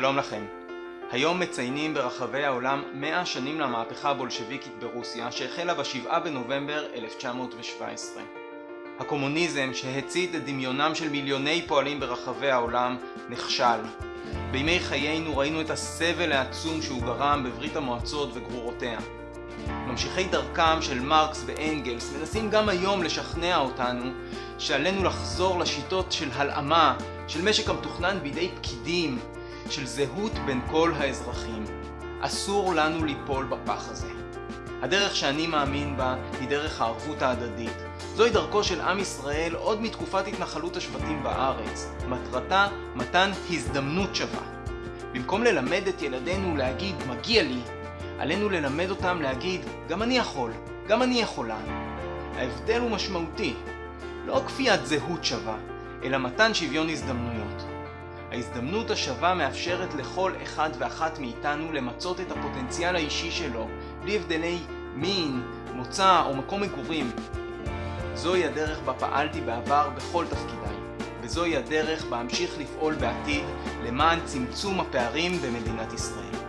שלום לכם. היום מציינים ברחבי העולם 100 שנים למהפכה הבולשביקית ברוסיה שהחלה ב-7 בנובמבר 1917. הקומוניזם שהצית את דמיונם של מיליוני פועלים ברחבי העולם נכשל. בימי חיינו ראינו את הסבל העצום שהוא גרם בברית המועצות וגרורותיה. ממשיכי דרכם של מרקס ואנגלס מנסים גם היום לשכנע אותנו שעלינו לחזור לשיטות של הלאמה, של משק המתוכנן בידי פקידים, של זהות בין כל האזרחים. אסור לנו ליפול בפח הזה. הדרך שאני מאמין בה היא דרך הערבות ההדדית. זוהי דרכו של עם ישראל עוד מתקופת התנחלות השבטים בארץ. מטרתה מתן הזדמנות שווה. במקום ללמד את ילדינו להגיד מגיע לי, עלינו ללמד אותם להגיד גם אני יכול, גם אני יכולה. ההבדל הוא משמעותי. לא כפיית זהות שווה, אלא מתן שוויון הזדמנויות. ההזדמנות השווה מאפשרת לכל אחד ואחת מאיתנו למצות את הפוטנציאל האישי שלו, בלי הבדלי מין, מוצא או מקום מגורים. זוהי הדרך בה פעלתי בעבר בכל תפקידיי, וזוהי הדרך בה אמשיך לפעול בעתיד למען צמצום הפערים במדינת ישראל.